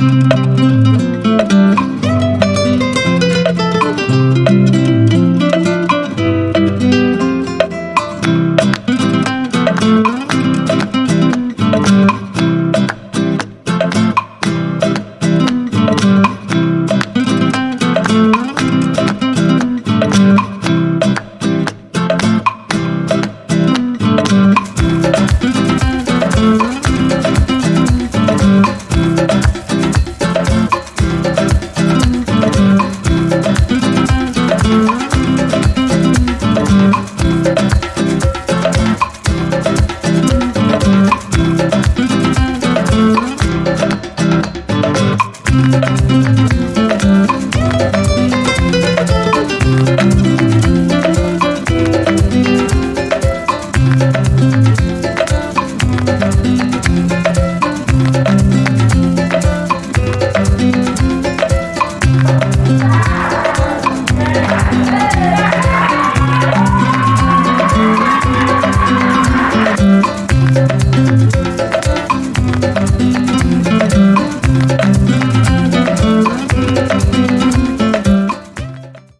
Thank